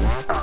Bye.